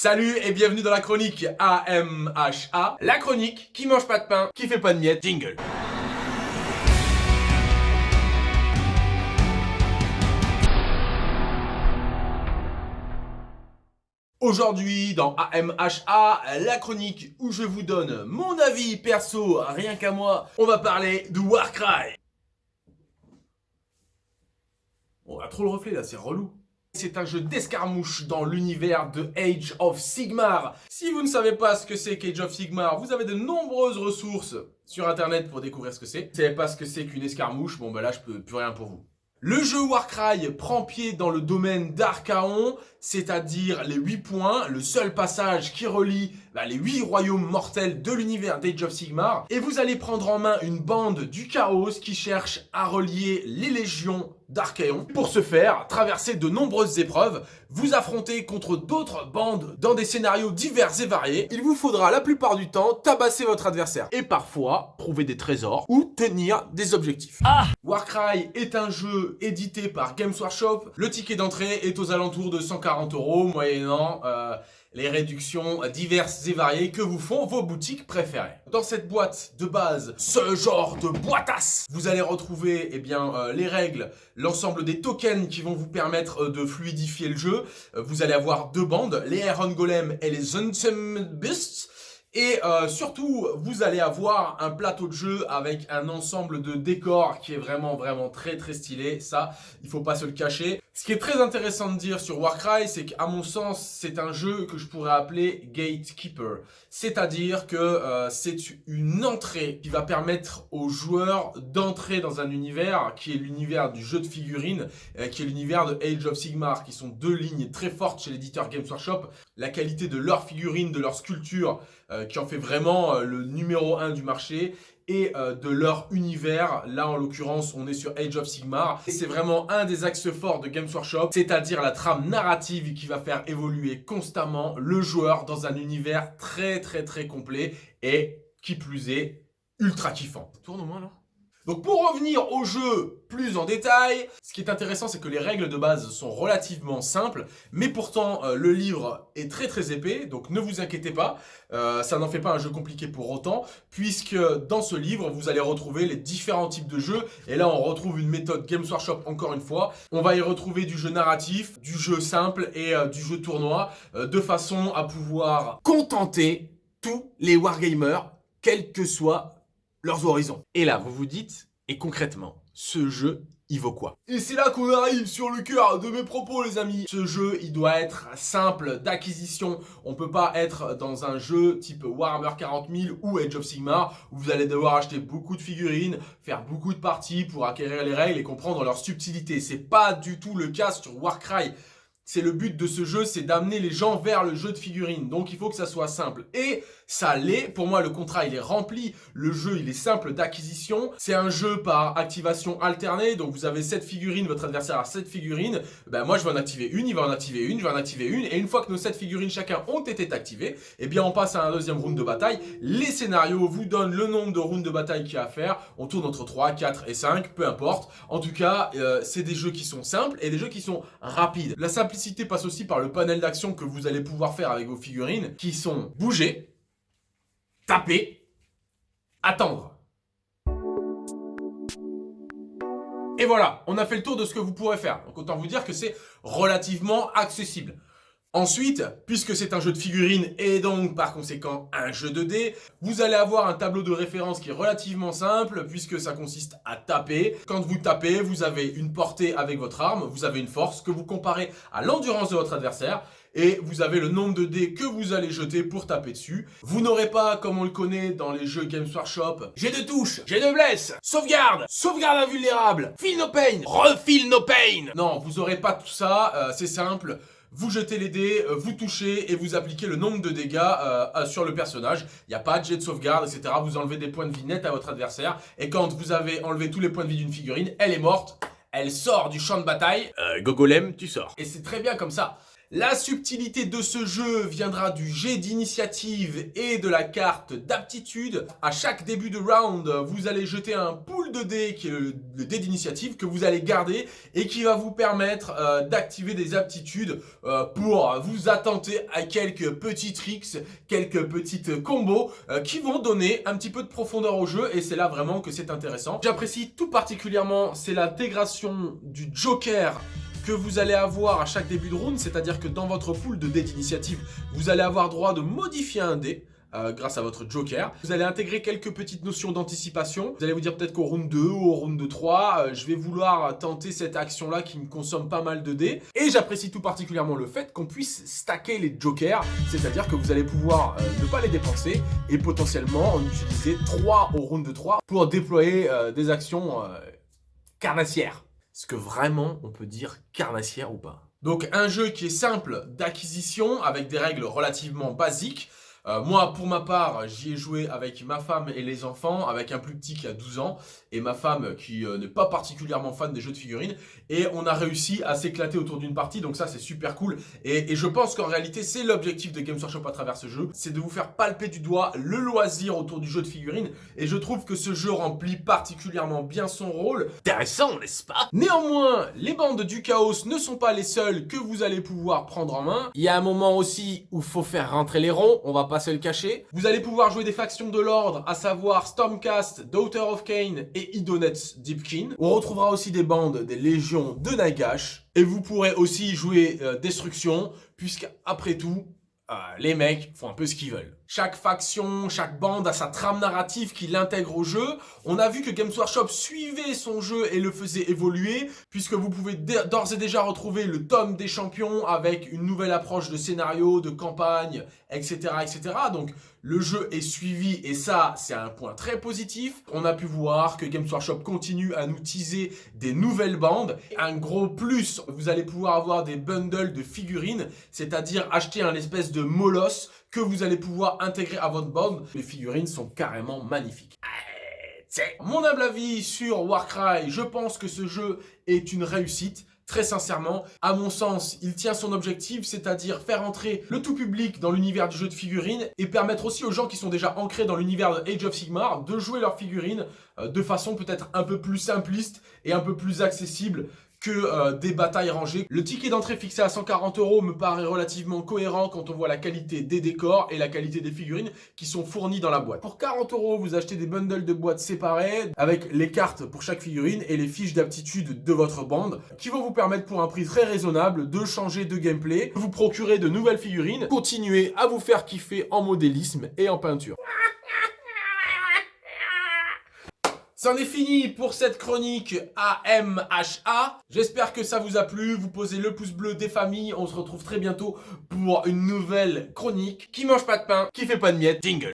Salut et bienvenue dans la chronique AMHA, la chronique qui mange pas de pain, qui fait pas de miettes, jingle. Aujourd'hui, dans AMHA, la chronique où je vous donne mon avis perso, rien qu'à moi, on va parler de Warcry. On a trop le reflet là, c'est relou. C'est un jeu d'escarmouche dans l'univers de Age of Sigmar. Si vous ne savez pas ce que c'est qu'Age of Sigmar, vous avez de nombreuses ressources sur internet pour découvrir ce que c'est. Si vous savez pas ce que c'est qu'une escarmouche, bon bah là je peux plus rien pour vous. Le jeu Warcry prend pied dans le domaine d'Archaon, c'est-à-dire les 8 points, le seul passage qui relie bah, les 8 royaumes mortels de l'univers d'Age of Sigmar. Et vous allez prendre en main une bande du chaos qui cherche à relier les légions d'Archaon. Pour ce faire, traverser de nombreuses épreuves, vous affronter contre d'autres bandes dans des scénarios divers et variés. Il vous faudra la plupart du temps tabasser votre adversaire et parfois trouver des trésors ou tenir des objectifs. Ah Warcry est un jeu édité par Games Workshop. Le ticket d'entrée est aux alentours de 140 euros moyennant... Euh, les réductions diverses et variées que vous font vos boutiques préférées. Dans cette boîte de base, ce genre de boîtasse, vous allez retrouver eh bien, euh, les règles, l'ensemble des tokens qui vont vous permettre euh, de fluidifier le jeu. Vous allez avoir deux bandes, les Iron Golem et les Untem Beasts. Et surtout, vous allez avoir un plateau de jeu avec un ensemble de décors qui est vraiment, vraiment très, très stylé. Ça, il faut pas se le cacher. Ce qui est très intéressant de dire sur Warcry, c'est qu'à mon sens, c'est un jeu que je pourrais appeler Gatekeeper. C'est-à-dire que euh, c'est une entrée qui va permettre aux joueurs d'entrer dans un univers qui est l'univers du jeu de figurines, euh, qui est l'univers de Age of Sigmar, qui sont deux lignes très fortes chez l'éditeur Games Workshop. La qualité de leurs figurines, de leurs sculptures, euh, qui en fait vraiment le numéro un du marché et euh, de leur univers. Là, en l'occurrence, on est sur Age of Sigmar. Et c'est vraiment un des axes forts de Games Workshop, c'est-à-dire la trame narrative qui va faire évoluer constamment le joueur dans un univers très très très complet et, qui plus est, ultra kiffant. Tourne au moins là donc pour revenir au jeu plus en détail, ce qui est intéressant c'est que les règles de base sont relativement simples, mais pourtant euh, le livre est très très épais, donc ne vous inquiétez pas, euh, ça n'en fait pas un jeu compliqué pour autant, puisque dans ce livre vous allez retrouver les différents types de jeux, et là on retrouve une méthode Games Workshop encore une fois, on va y retrouver du jeu narratif, du jeu simple et euh, du jeu tournoi, de façon à pouvoir contenter tous les wargamers, quel que soit leurs horizons. Et là, vous vous dites, et concrètement, ce jeu, il vaut quoi? Et c'est là qu'on arrive sur le cœur de mes propos les amis. Ce jeu il doit être simple d'acquisition. On peut pas être dans un jeu type Warhammer 40 000 ou Age of Sigmar Où vous allez devoir acheter beaucoup de figurines Faire beaucoup de parties pour acquérir les règles et comprendre leur subtilité. C'est pas du tout le cas sur Warcry c'est le but de ce jeu, c'est d'amener les gens vers le jeu de figurines. Donc il faut que ça soit simple. Et ça l'est. Pour moi, le contrat, il est rempli. Le jeu, il est simple d'acquisition. C'est un jeu par activation alternée. Donc vous avez 7 figurines, votre adversaire a 7 figurines. Ben, moi, je vais en activer une, il va en activer une, je vais en activer une. Et une fois que nos 7 figurines chacun ont été activées, eh bien on passe à un deuxième round de bataille. Les scénarios vous donnent le nombre de rounds de bataille qu'il y a à faire. On tourne entre 3, 4 et 5, peu importe. En tout cas, euh, c'est des jeux qui sont simples et des jeux qui sont rapides. La simplicité passe aussi par le panel d'action que vous allez pouvoir faire avec vos figurines, qui sont bouger, taper, attendre. Et voilà, on a fait le tour de ce que vous pourrez faire. Donc autant vous dire que c'est relativement accessible. Ensuite, puisque c'est un jeu de figurines et donc par conséquent un jeu de dés, vous allez avoir un tableau de référence qui est relativement simple puisque ça consiste à taper. Quand vous tapez, vous avez une portée avec votre arme, vous avez une force que vous comparez à l'endurance de votre adversaire et vous avez le nombre de dés que vous allez jeter pour taper dessus. Vous n'aurez pas, comme on le connaît dans les jeux Games Workshop, j'ai de touches, j'ai de blesse, sauvegarde, sauvegarde invulnérable, feel no pain, refile no pain. Non, vous n'aurez pas tout ça, euh, c'est simple vous jetez les dés, euh, vous touchez et vous appliquez le nombre de dégâts euh, sur le personnage. Il n'y a pas de jet de sauvegarde, etc. Vous enlevez des points de vie nets à votre adversaire. Et quand vous avez enlevé tous les points de vie d'une figurine, elle est morte. Elle sort du champ de bataille. Euh, Gogolem, tu sors. Et c'est très bien comme ça. La subtilité de ce jeu viendra du jet d'initiative et de la carte d'aptitude. À chaque début de round, vous allez jeter un pool de dés qui est le, dé d'initiative que vous allez garder et qui va vous permettre euh, d'activer des aptitudes euh, pour vous attenter à quelques petits tricks, quelques petites combos euh, qui vont donner un petit peu de profondeur au jeu et c'est là vraiment que c'est intéressant. J'apprécie tout particulièrement, c'est l'intégration du Joker vous allez avoir à chaque début de round, c'est-à-dire que dans votre pool de dés d'initiative, vous allez avoir droit de modifier un dé. Euh, grâce à votre joker. Vous allez intégrer quelques petites notions d'anticipation. Vous allez vous dire peut-être qu'au round 2 ou au round 3, euh, je vais vouloir tenter cette action-là qui me consomme pas mal de dés. Et j'apprécie tout particulièrement le fait qu'on puisse stacker les jokers, c'est-à-dire que vous allez pouvoir euh, ne pas les dépenser et potentiellement en utiliser 3 au round 3 pour déployer des actions carnassières. Est-ce que vraiment on peut dire carnassière ou pas. Donc un jeu qui est simple d'acquisition avec des règles relativement basiques euh, moi, pour ma part, j'y ai joué avec ma femme et les enfants, avec un plus petit qui a 12 ans, et ma femme qui euh, n'est pas particulièrement fan des jeux de figurines, et on a réussi à s'éclater autour d'une partie, donc ça c'est super cool, et, je pense qu'en réalité c'est l'objectif de Games Workshop à travers ce jeu, c'est de vous faire palper du doigt le loisir autour du jeu de figurines, et je trouve que ce jeu remplit particulièrement bien son rôle. Intéressant, n'est-ce pas? Néanmoins, les bandes du chaos ne sont pas les seules que vous allez pouvoir prendre en main. Il y a un moment aussi où il faut faire rentrer les ronds, on va pas se le cacher. Vous allez pouvoir jouer des factions de l'ordre, à savoir Stormcast, Daughter of Cain et Idonets Deepkin. On retrouvera aussi des bandes des légions de Nagash. Et vous pourrez aussi jouer euh, Destruction, puisque après tout, euh, les mecs font un peu ce qu'ils veulent. Chaque faction, chaque bande a sa trame narrative qui l'intègre au jeu. On a vu que Games Workshop suivait son jeu et le faisait évoluer, puisque vous pouvez d'ores et déjà retrouver le tome des champions avec une nouvelle approche de scénario, de campagne, etc. etc. Donc le jeu est suivi et ça, c'est un point très positif. On a pu voir que Games Workshop continue à nous teaser des nouvelles bandes. Un gros plus, vous allez pouvoir avoir des bundles de figurines, c'est-à-dire acheter un espèce de molosse que vous allez pouvoir intégrer à votre bande. Les figurines sont carrément magnifiques. Mon humble avis sur Warcry, je pense que ce jeu est une réussite. Très sincèrement, à mon sens, il tient son objectif, c'est-à-dire faire entrer le tout public dans l'univers du jeu de figurines et permettre aussi aux gens qui sont déjà ancrés dans l'univers de Age of Sigmar de jouer leurs figurines euh, de façon peut-être un peu plus simpliste et un peu plus accessible que euh, des batailles rangées. Le ticket d'entrée fixé à 140 euros me paraît relativement cohérent quand on voit la qualité des décors et la qualité des figurines qui sont fournies dans la boîte. Pour 40 euros, vous achetez des bundles de boîtes séparées avec les cartes pour chaque figurine et les fiches d'aptitude de votre bande qui vont vous permettre pour un prix très raisonnable de changer de gameplay, vous procurer de nouvelles figurines, continuer à vous faire kiffer en modélisme et en peinture. C'en est fini pour cette chronique AMHA. J'espère que ça vous a plu. Vous posez le pouce bleu des familles. On se retrouve très bientôt pour une nouvelle chronique qui mange pas de pain, qui fait pas de miettes. Jingle